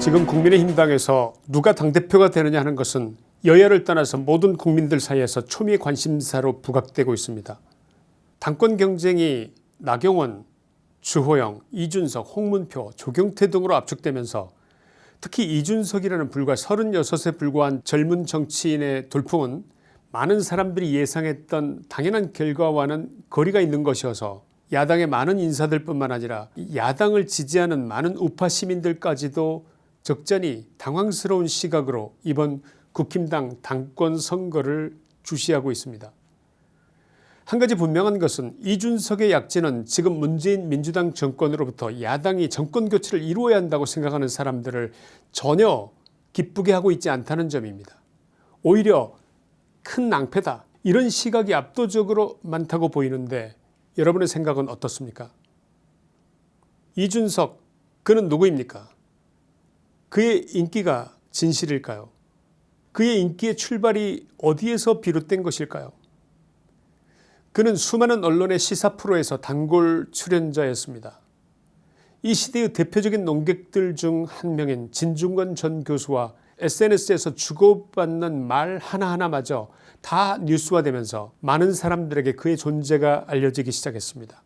지금 국민의힘당에서 누가 당대표가 되느냐 하는 것은 여야를 떠나서 모든 국민들 사이에서 초미의 관심사로 부각되고 있습니다. 당권 경쟁이 나경원, 주호영, 이준석, 홍문표, 조경태 등으로 압축되면서 특히 이준석이라는 불과 36에 불과한 젊은 정치인의 돌풍은 많은 사람들이 예상했던 당연한 결과와는 거리가 있는 것이어서 야당의 많은 인사들 뿐만 아니라 야당을 지지하는 많은 우파 시민들까지도 적잖이 당황스러운 시각으로 이번 국힘당 당권 선거를 주시하고 있습니다. 한 가지 분명한 것은 이준석의 약진은 지금 문재인 민주당 정권으로부터 야당이 정권교체를 이루어야 한다고 생각하는 사람들을 전혀 기쁘게 하고 있지 않다는 점입니다. 오히려 큰 낭패다 이런 시각이 압도적으로 많다고 보이는데 여러분의 생각은 어떻습니까 이준석 그는 누구입니까 그의 인기가 진실일까요 그의 인기의 출발이 어디에서 비롯된 것일까요 그는 수많은 언론의 시사 프로에서 단골 출연자였습니다. 이 시대의 대표적인 농객들 중 한 명인 진중권 전 교수와 SNS에서 주고받는 말 하나하나마저 다 뉴스화되면서 많은 사람들에게 그의 존재가 알려지기 시작했습니다.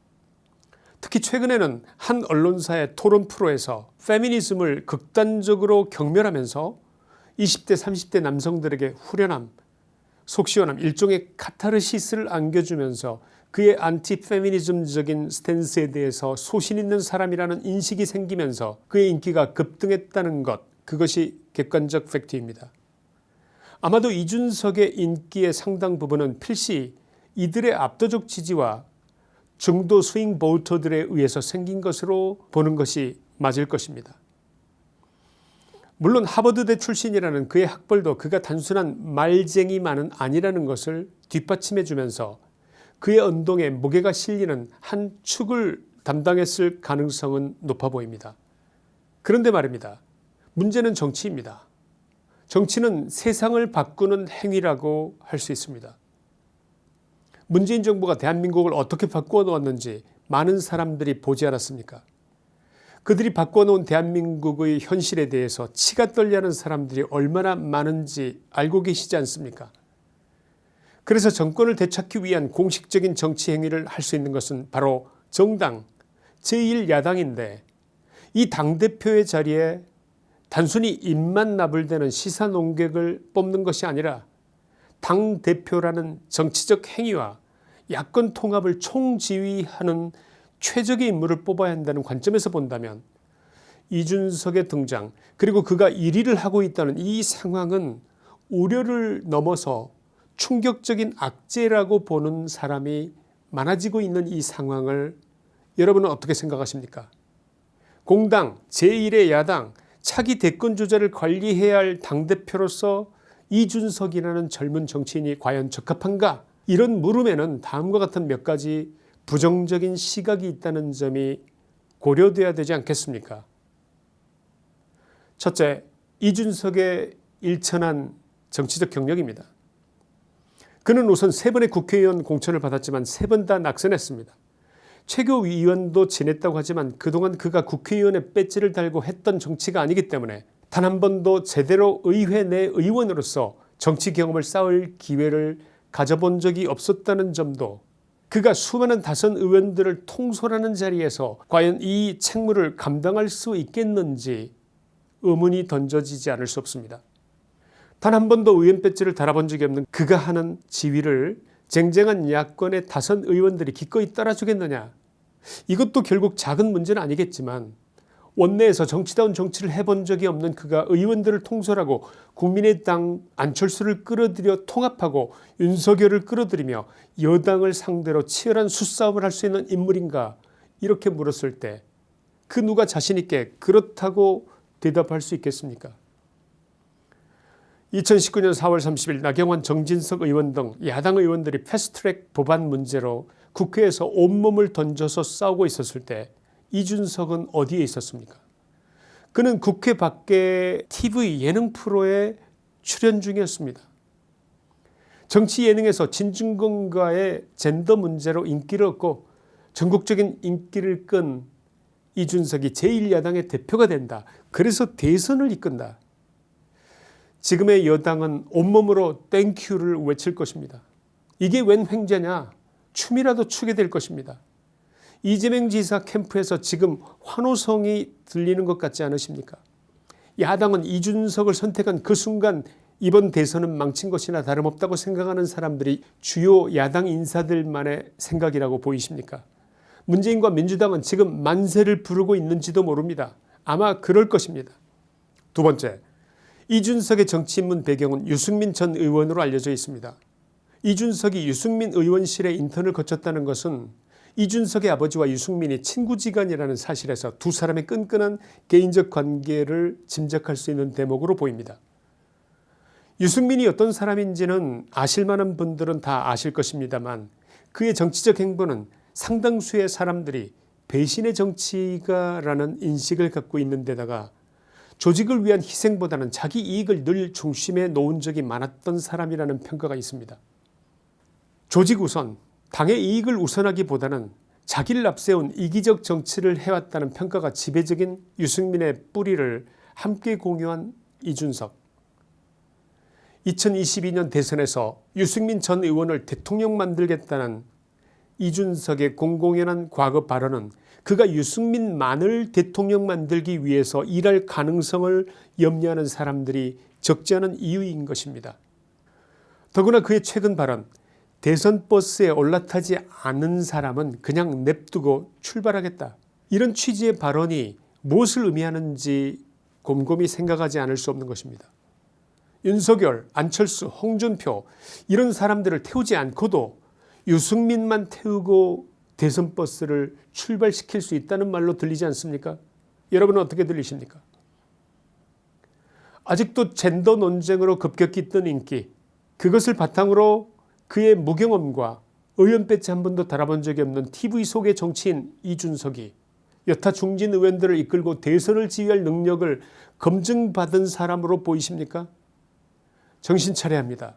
특히 최근에는 한 언론사의 토론 프로에서 페미니즘을 극단적으로 경멸하면서 20대 30대 남성들에게 후련함 속 시원함 일종의 카타르시스를 안겨주면서 그의 안티 페미니즘적인 스탠스에 대해서 소신 있는 사람이라는 인식이 생기면서 그의 인기가 급등했다는 것 그것이 객관적 팩트입니다. 아마도 이준석의 인기의 상당 부분은 필시 이들의 압도적 지지와 중도 스윙 보터들에 의해서 생긴 것으로 보는 것이 맞을 것입니다. 물론 하버드대 출신이라는 그의 학벌도 그가 단순한 말쟁이만은 아니라는 것을 뒷받침해 주면서 그의 언동에 무게가 실리는 한 축을 담당했을 가능성은 높아 보입니다. 그런데 말입니다. 문제는 정치입니다. 정치는 세상을 바꾸는 행위라고 할 수 있습니다. 문재인 정부가 대한민국을 어떻게 바꾸어 놓았는지 많은 사람들이 보지 않았습니까? 그들이 바꿔놓은 대한민국의 현실에 대해서 치가 떨려하는 사람들이 얼마나 많은지 알고 계시지 않습니까? 그래서 정권을 되찾기 위한 공식적인 정치 행위를 할 수 있는 것은 바로 정당 제1야당인데 이 당대표의 자리에 단순히 입만 나불대는 시사농객을 뽑는 것이 아니라 당대표라는 정치적 행위와 야권 통합을 총지휘하는 최적의 인물을 뽑아야 한다는 관점에서 본다면 이준석의 등장 그리고 그가 1위를 하고 있다는 이 상황은 우려를 넘어서 충격적인 악재라고 보는 사람이 많아지고 있는 이 상황을 여러분은 어떻게 생각하십니까? 공당 제1의 야당 차기 대권 주자를 관리해야 할 당대표로서 이준석이라는 젊은 정치인이 과연 적합한가 이런 물음에는 다음과 같은 몇 가지 부정적인 시각이 있다는 점이 고려돼야 되지 않겠습니까 첫째 이준석의 일천한 정치적 경력입니다. 그는 우선 세 번의 국회의원 공천을 받았지만 세 번 다 낙선했습니다. 최고위원도 지냈다고 하지만 그동안 그가 국회의원의 배지를 달고 했던 정치가 아니기 때문에 단 한 번도 제대로 의회 내 의원으로서 정치 경험을 쌓을 기회를 가져본 적이 없었다는 점도 그가 수많은 다선 의원들을 통솔하는 자리에서 과연 이 책무를 감당할 수 있겠는지 의문이 던져지지 않을 수 없습니다. 단 한 번도 의원 배지를 달아본 적이 없는 그가 하는 지위를 쟁쟁한 야권의 다선 의원들이 기꺼이 따라주겠느냐 이것도 결국 작은 문제는 아니겠지만 원내에서 정치다운 정치를 해본 적이 없는 그가 의원들을 통솔하고 국민의당 안철수를 끌어들여 통합하고 윤석열을 끌어들이며 여당을 상대로 치열한 수싸움을 할 수 있는 인물인가 이렇게 물었을 때 그 누가 자신있게 그렇다고 대답할 수 있겠습니까? 2019년 4월 30일 나경원 정진석 의원 등 야당 의원들이 패스트트랙 법안 문제로 국회에서 온몸을 던져서 싸우고 있었을 때 이준석은 어디에 있었습니까 그는 국회 밖에 tv 예능 프로에 출연 중이었습니다. 정치 예능에서 진중권과의 젠더 문제로 인기를 얻고 전국적인 인기를 끈 이준석이 제1야당의 대표가 된다. 그래서 대선을 이끈다. 지금의 여당은 온몸으로 땡큐를 외칠 것입니다. 이게 웬 횡재냐 춤이라도 추게 될 것입니다. 이재명 지사 캠프에서 지금 환호성이 들리는 것 같지 않으십니까 야당은 이준석을 선택한 그 순간 이번 대선은 망친 것이나 다름없다고 생각하는 사람들이 주요 야당 인사들만의 생각이라고 보이십니까 문재인과 민주당은 지금 만세를 부르고 있는지도 모릅니다. 아마 그럴 것입니다. 두 번째 이준석의 정치 입문 배경은 유승민 전 의원으로 알려져 있습니다. 이준석이 유승민 의원실의 인턴을 거쳤다는 것은 이준석의 아버지와 유승민이 친구지간이라는 사실에서 두 사람의 끈끈한 개인적 관계를 짐작할 수 있는 대목으로 보입니다. 유승민이 어떤 사람인지는 아실만한 분들은 다 아실 것입니다만 그의 정치적 행보는 상당수의 사람들이 배신의 정치가 라는 인식을 갖고 있는 데다가 조직을 위한 희생보다는 자기 이익을 늘 중심에 놓은 적이 많았던 사람이라는 평가가 있습니다. 조직 우선 당의 이익을 우선하기보다는 자기를 앞세운 이기적 정치를 해왔다는 평가가 지배적인 유승민의 뿌리를 함께 공유한 이준석 2022년 대선에서 유승민 전 의원을 대통령 만들겠다는 이준석의 공공연한 과거 발언은 그가 유승민만을 대통령 만들기 위해서 일할 가능성을 염려하는 사람들이 적지 않은 이유인 것입니다. 더구나 그의 최근 발언 대선 버스에 올라타지 않은 사람은 그냥 냅두고 출발하겠다. 이런 취지의 발언이 무엇을 의미하는지 곰곰이 생각하지 않을 수 없는 것입니다. 윤석열, 안철수, 홍준표 이런 사람들을 태우지 않고도 유승민만 태우고 대선 버스를 출발시킬 수 있다는 말로 들리지 않습니까 여러분은 어떻게 들리십니까 아직도 젠더 논쟁으로 급격히 뜬 인기 그것을 바탕으로 그의 무경험과 의원 배지 한 번도 달아본 적이 없는 tv 속의 정치인 이준석이 여타 중진 의원들을 이끌고 대선을 지휘할 능력을 검증받은 사람으로 보이십니까 정신 차려야 합니다.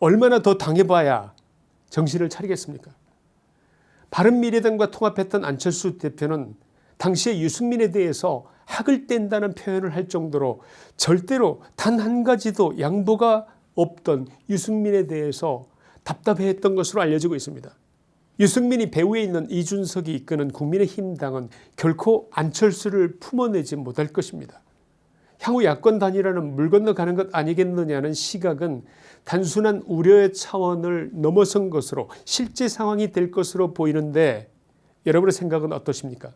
얼마나 더 당해봐야 정신을 차리겠습니까 바른미래당과 통합했던 안철수 대표는 당시에 유승민에 대해서 학을 뗀다는 표현을 할 정도로 절대로 단 한 가지도 양보가 없던 유승민에 대해서 답답해했던 것으로 알려지고 있습니다. 유승민이 배후에 있는 이준석이 이끄는 국민의힘 당은 결코 안철수를 품어내지 못할 것입니다. 향후 야권 단일화는 물 건너가는 것 아니겠느냐는 시각은 단순한 우려의 차원을 넘어선 것으로 실제 상황이 될 것으로 보이는데 여러분의 생각은 어떠십니까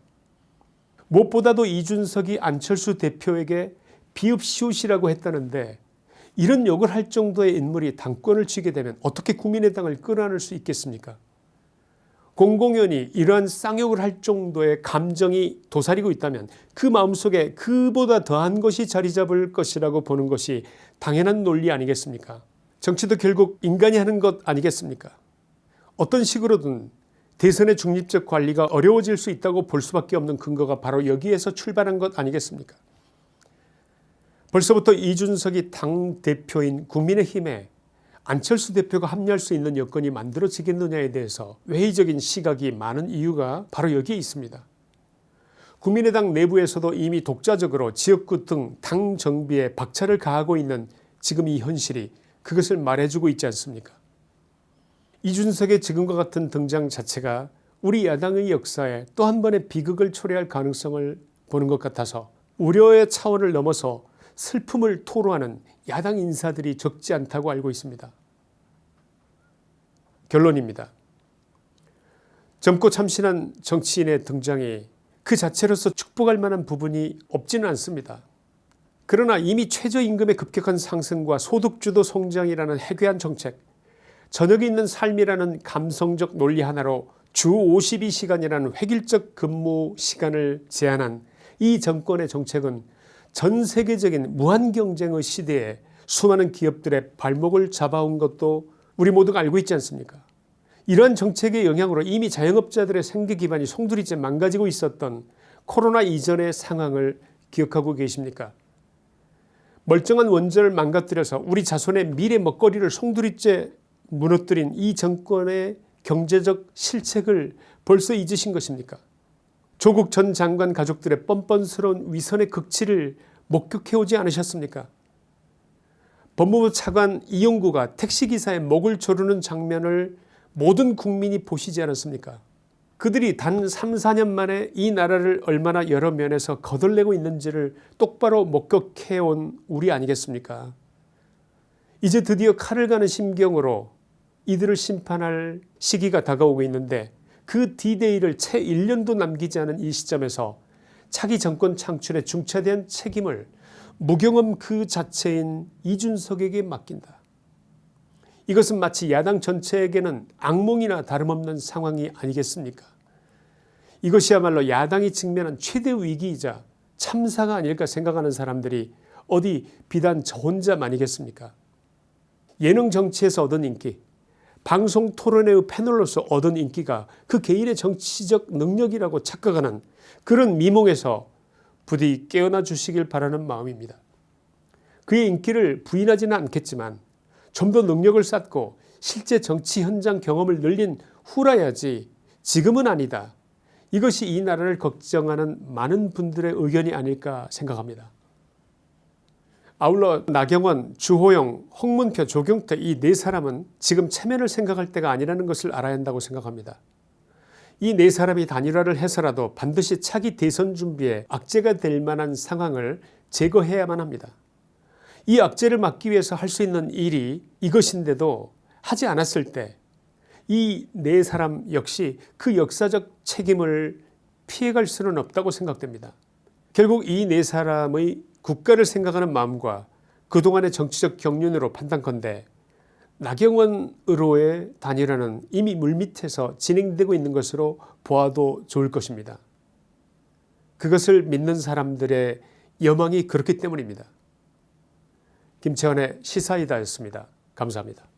무엇보다도 이준석이 안철수 대표에게 비읍시옷이라고 했다는데 이런 욕을 할 정도의 인물이 당권을 쥐게 되면 어떻게 국민의당을 끌어안을 수 있겠습니까? 공공연히 이러한 쌍욕을 할 정도의 감정이 도사리고 있다면 그 마음속에 그보다 더한 것이 자리 잡을 것이라고 보는 것이 당연한 논리 아니겠습니까? 정치도 결국 인간이 하는 것 아니겠습니까? 어떤 식으로든 대선의 중립적 관리가 어려워질 수 있다고 볼 수밖에 없는 근거가 바로 여기에서 출발한 것 아니겠습니까 벌써부터 이준석이 당대표인 국민의힘에 안철수 대표가 합류할 수 있는 여건이 만들어지겠느냐에 대해서 회의적인 시각이 많은 이유가 바로 여기에 있습니다. 국민의당 내부에서도 이미 독자적으로 지역구 등 당 정비에 박차를 가하고 있는 지금 이 현실이 그것을 말해주고 있지 않습니까 이준석의 지금과 같은 등장 자체가 우리 야당의 역사에 또 한 번의 비극을 초래할 가능성을 보는 것 같아서 우려의 차원을 넘어서 슬픔을 토로하는 야당 인사들이 적지 않다고 알고 있습니다. 결론입니다. 젊고 참신한 정치인의 등장이 그 자체로서 축복할 만한 부분이 없지는 않습니다. 그러나 이미 최저임금의 급격한 상승과 소득주도 성장이라는 해괴한 정책 저녁에 있는 삶이라는 감성적 논리 하나로 주 52시간이라는 획일적 근무 시간을 제한한 이 정권의 정책은 전 세계적인 무한 경쟁의 시대에 수많은 기업들의 발목을 잡아온 것도 우리 모두가 알고 있지 않습니까? 이러한 정책의 영향으로 이미 자영업자들의 생계 기반이 송두리째 망가지고 있었던 코로나 이전의 상황을 기억하고 계십니까? 멀쩡한 원전을 망가뜨려서 우리 자손의 미래 먹거리를 송두리째 무너뜨린 이 정권의 경제적 실책을 벌써 잊으신 것입니까 조국 전 장관 가족들의 뻔뻔스러운 위선의 극치를 목격해오지 않으셨습니까? 법무부 차관 이용구가 택시기사의 목을 조르는 장면을 모든 국민이 보시지 않았습니까? 그들이 단 3, 4년 만에 이 나라를 얼마나 여러 면에서 거덜내고 있는지를 똑바로 목격해온 우리 아니겠습니까? 이제 드디어 칼을 가는 심경으로 이들을 심판할 시기가 다가오고 있는데 그 디데이를 채 1년도 남기지 않은 이 시점에서 차기 정권 창출에 중차대한 책임을 무경험 그 자체인 이준석에게 맡긴다. 이것은 마치 야당 전체에게는 악몽이나 다름없는 상황이 아니겠습니까? 이것이야말로 야당이 직면한 최대 위기이자 참사가 아닐까 생각하는 사람들이 어디 비단 저 혼자만이겠습니까? 예능 정치에서 얻은 인기, 방송 토론회의 패널로서 얻은 인기가 그 개인의 정치적 능력이라고 착각하는 그런 미몽에서 부디 깨어나 주시길 바라는 마음입니다. 그의 인기를 부인하지는 않겠지만 좀 더 능력을 쌓고 실제 정치 현장 경험을 늘린 후라야지 지금은 아니다. 이것이 이 나라를 걱정하는 많은 분들의 의견이 아닐까 생각합니다. 아울러 나경원, 주호영, 홍문표, 조경태 이 네 사람은 지금 체면을 생각할 때가 아니라는 것을 알아야 한다고 생각합니다. 이 네 사람이 단일화를 해서라도 반드시 차기 대선 준비에 악재가 될 만한 상황을 제거해야만 합니다. 이 악재를 막기 위해서 할 수 있는 일이 이것인데도 하지 않았을 때 이 네 사람 역시 그 역사적 책임을 피해갈 수는 없다고 생각됩니다. 결국 이 네 사람의 국가를 생각하는 마음과 그동안의 정치적 경륜으로 판단컨대 나경원 으로의 단일화는 이미 물밑에서 진행되고 있는 것으로 보아도 좋을 것입니다. 그것을 믿는 사람들의 여망이 그렇기 때문입니다. 김채원의 시사이다였습니다. 감사합니다.